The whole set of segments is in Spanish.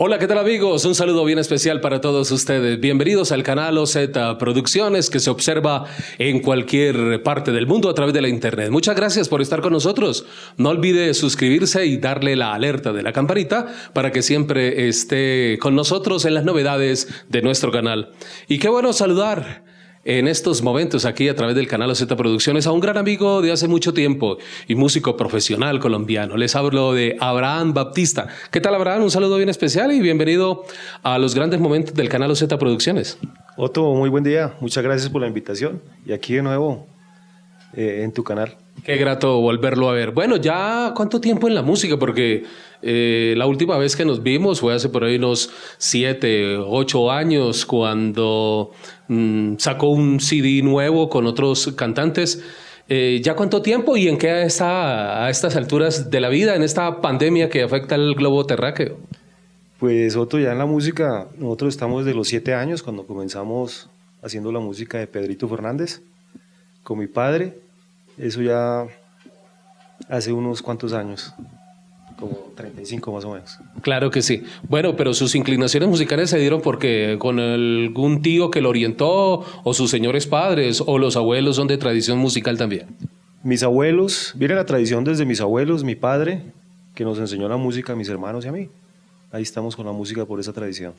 Hola, ¿qué tal amigos? Un saludo bien especial para todos ustedes. Bienvenidos al canal OZ Producciones que se observa en cualquier parte del mundo a través de la internet. Muchas gracias por estar con nosotros. No olvide suscribirse y darle la alerta de la campanita para que siempre esté con nosotros en las novedades de nuestro canal. Y qué bueno saludar en estos momentos aquí a través del canal OZ Producciones a un gran amigo de hace mucho tiempo y músico profesional colombiano. Les hablo de Abraham Baptista. ¿Qué tal Abraham? Un saludo bien especial y bienvenido a los grandes momentos del canal OZ Producciones. Otto, muy buen día. Muchas gracias por la invitación y aquí de nuevo eh, en tu canal. Qué grato volverlo a ver. Bueno, ya cuánto tiempo en la música, porque eh, la última vez que nos vimos fue hace por ahí unos siete, ocho años, cuando mm, sacó un CD nuevo con otros cantantes. Eh, ¿Ya cuánto tiempo y en qué está a estas alturas de la vida, en esta pandemia que afecta al globo terráqueo? Pues Otto, ya en la música, nosotros estamos desde los siete años, cuando comenzamos haciendo la música de Pedrito Fernández, con mi padre, eso ya hace unos cuantos años, como 35 más o menos. Claro que sí. Bueno, pero sus inclinaciones musicales se dieron porque con algún tío que lo orientó, o sus señores padres, o los abuelos son de tradición musical también. Mis abuelos, viene la tradición desde mis abuelos, mi padre, que nos enseñó la música a mis hermanos y a mí. Ahí estamos con la música por esa tradición.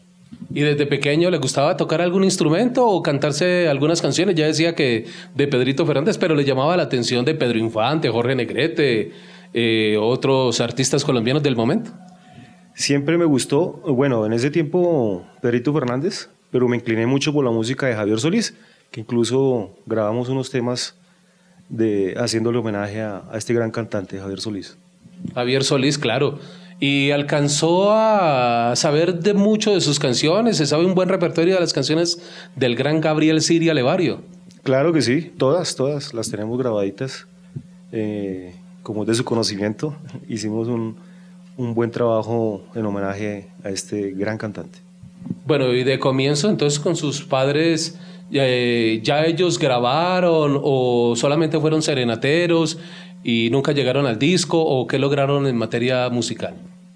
¿Y desde pequeño le gustaba tocar algún instrumento o cantarse algunas canciones? Ya decía que de Pedrito Fernández, pero le llamaba la atención de Pedro Infante, Jorge Negrete, eh, otros artistas colombianos del momento. Siempre me gustó, bueno, en ese tiempo Pedrito Fernández, pero me incliné mucho por la música de Javier Solís, que incluso grabamos unos temas de, haciéndole homenaje a, a este gran cantante, Javier Solís. Javier Solís, claro y alcanzó a saber de mucho de sus canciones, se sabe un buen repertorio de las canciones del gran Gabriel Siria Levario. Claro que sí, todas, todas las tenemos grabaditas, eh, como de su conocimiento, hicimos un, un buen trabajo en homenaje a este gran cantante. Bueno, y de comienzo entonces con sus padres, eh, ¿ya ellos grabaron o solamente fueron serenateros y nunca llegaron al disco o qué lograron en materia musical?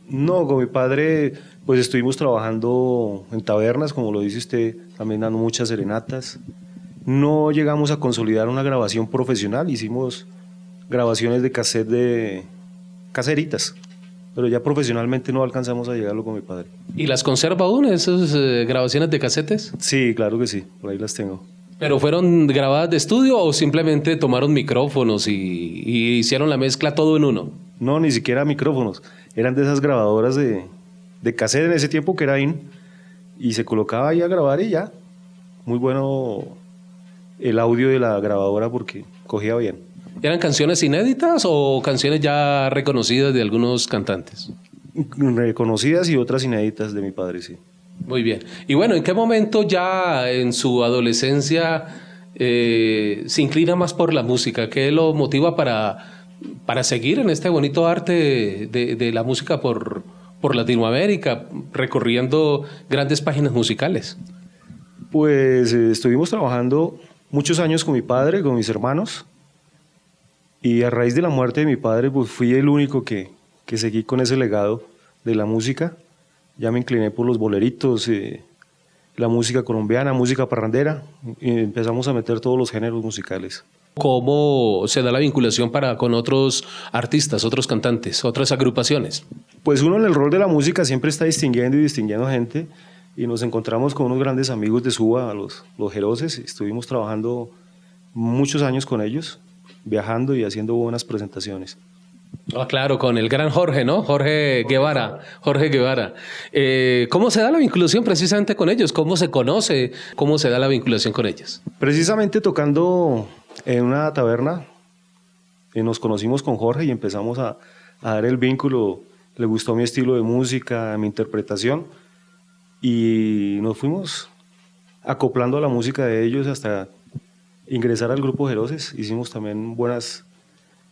No, con mi padre pues estuvimos trabajando en tabernas, como lo dice usted, también dando muchas serenatas. No llegamos a consolidar una grabación profesional, hicimos grabaciones de cassette de caseritas, pero ya profesionalmente no alcanzamos a llegarlo con mi padre. ¿Y las conserva aún esas eh, grabaciones de casetes? Sí, claro que sí, por ahí las tengo. ¿Pero fueron grabadas de estudio o simplemente tomaron micrófonos y, y hicieron la mezcla todo en uno? No, ni siquiera micrófonos eran de esas grabadoras de, de cassette en ese tiempo que era in, y se colocaba ahí a grabar y ya. Muy bueno el audio de la grabadora porque cogía bien. ¿Eran canciones inéditas o canciones ya reconocidas de algunos cantantes? Reconocidas y otras inéditas de mi padre, sí. Muy bien. Y bueno, ¿en qué momento ya en su adolescencia eh, se inclina más por la música? ¿Qué lo motiva para para seguir en este bonito arte de, la música por, por Latinoamérica, recorriendo grandes páginas musicales? Pues eh, estuvimos trabajando muchos años con mi padre, con mis hermanos, y a raíz de la muerte de mi padre, pues fui el único que, que seguí con ese legado de la música. Ya me incliné por los boleritos, eh, la música colombiana, música parrandera, y empezamos a meter todos los géneros musicales. ¿Cómo se da la vinculación para, con otros artistas, otros cantantes, otras agrupaciones? Pues uno en el rol de la música siempre está distinguiendo y distinguiendo gente y nos encontramos con unos grandes amigos de Suba, los, los Jeroses, estuvimos trabajando muchos años con ellos, viajando y haciendo buenas presentaciones. Ah, claro, con el gran Jorge, ¿no? Jorge Guevara. Jorge Guevara. Eh, ¿Cómo se da la vinculación precisamente con ellos? ¿Cómo se conoce? ¿Cómo se da la vinculación con ellos? Precisamente tocando en una taberna y nos conocimos con Jorge y empezamos a, dar el vínculo. Le gustó mi estilo de música, mi interpretación y nos fuimos acoplando a la música de ellos hasta ingresar al grupo Jeroces. Hicimos también buenas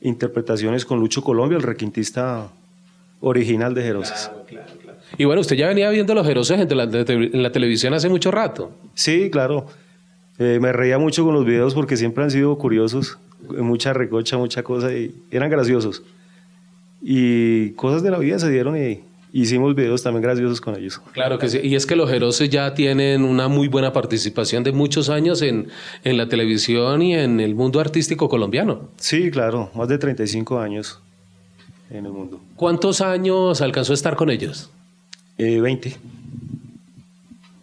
interpretaciones con Lucho Colombia, el requintista original de Jeroces. Y bueno, usted ya venía viendo los Jeroces en la televisión hace mucho rato. Sí, claro. Eh, me reía mucho con los videos porque siempre han sido curiosos, mucha recocha, mucha cosa, y eran graciosos. Y cosas de la vida se dieron y, hicimos videos también graciosos con ellos. Claro que sí, y es que los Jeroses ya tienen una muy buena participación de muchos años en, en la televisión y en el mundo artístico colombiano. Sí, claro, más de 35 años en el mundo. ¿Cuántos años alcanzó a estar con ellos? Eh, 20.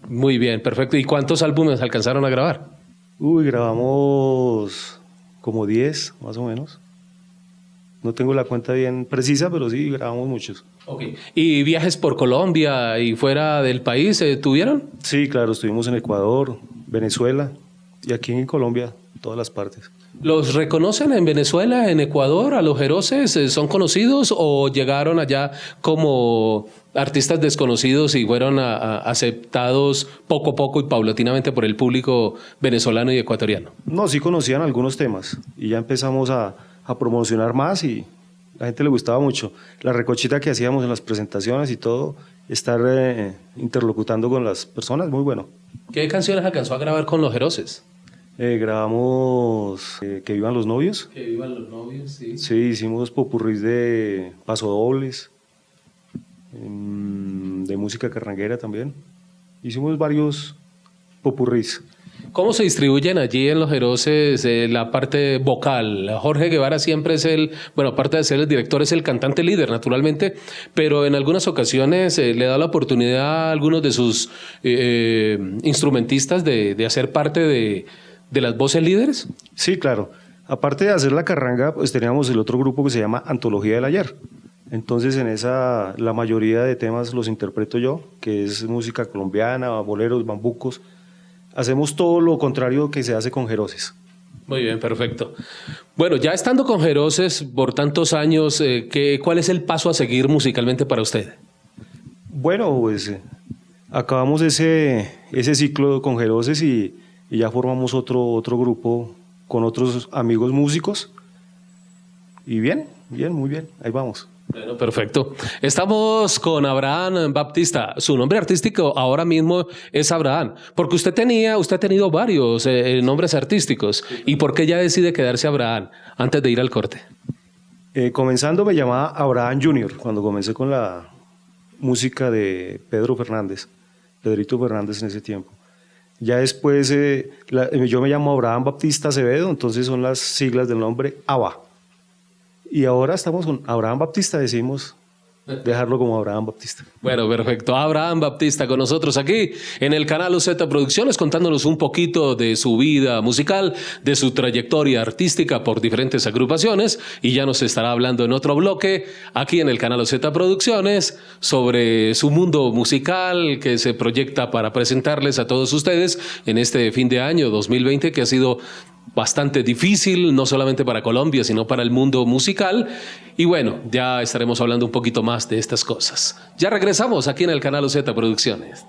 Muy bien, perfecto. ¿Y cuántos álbumes alcanzaron a grabar? Uy, grabamos como 10, más o menos. No tengo la cuenta bien precisa, pero sí, grabamos muchos. Okay. ¿Y viajes por Colombia y fuera del país eh, tuvieron? Sí, claro, estuvimos en Ecuador, Venezuela y aquí en Colombia, todas las partes. ¿Los reconocen en Venezuela, en Ecuador, a los Jeroses? Eh, ¿Son conocidos o llegaron allá como artistas desconocidos y fueron a, a aceptados poco a poco y paulatinamente por el público venezolano y ecuatoriano? No, sí conocían algunos temas y ya empezamos a, a promocionar más y la gente le gustaba mucho. La recochita que hacíamos en las presentaciones y todo, estar eh, interlocutando con las personas, muy bueno. ¿Qué canciones alcanzó a grabar con los Jeroses? Eh, grabamos eh, Que vivan los novios. Que vivan los novios, sí. Sí, hicimos popurrís de pasodobles, em, de música carranguera también. Hicimos varios popurrís. ¿Cómo se distribuyen allí en los Jeroses eh, la parte vocal? Jorge Guevara siempre es el, bueno, aparte de ser el director, es el cantante líder, naturalmente, pero en algunas ocasiones eh, le da la oportunidad a algunos de sus eh, instrumentistas de, de, hacer parte de, de las voces líderes. Sí, claro. Aparte de hacer la carranga, pues teníamos el otro grupo que se llama Antología del Ayer. Entonces en esa la mayoría de temas los interpreto yo, que es música colombiana, boleros, bambucos, hacemos todo lo contrario que se hace con Jeroses. Muy bien, perfecto. Bueno, ya estando con Jeroses por tantos años, eh, ¿qué, ¿cuál es el paso a seguir musicalmente para usted? Bueno, pues eh, acabamos ese, ese ciclo con Jeroses y, y, ya formamos otro, otro grupo con otros amigos músicos. Y bien, bien, muy bien, ahí vamos. Bueno, perfecto. Estamos con Abraham Baptista. Su nombre artístico ahora mismo es Abraham, porque usted tenía, usted ha tenido varios eh, nombres artísticos. ¿Y por qué ya decide quedarse Abraham antes de ir al corte? Eh, comenzando me llamaba Abraham Junior cuando comencé con la música de Pedro Fernández, Pedrito Fernández en ese tiempo. Ya después eh, la, yo me llamo Abraham Baptista Acevedo, entonces son las siglas del nombre ABA y ahora estamos con Abraham Baptista, decimos dejarlo como Abraham Baptista. Bueno, perfecto. Abraham Baptista con nosotros aquí en el canal UZ Producciones contándonos un poquito de su vida musical, de su trayectoria artística por diferentes agrupaciones y ya nos estará hablando en otro bloque aquí en el canal UZ Producciones sobre su mundo musical que se proyecta para presentarles a todos ustedes en este fin de año 2020 que ha sido bastante difícil, no solamente para Colombia, sino para el mundo musical. Y bueno, ya estaremos hablando un poquito más de estas cosas. Ya regresamos aquí en el canal OZ Producciones.